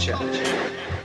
Challenge.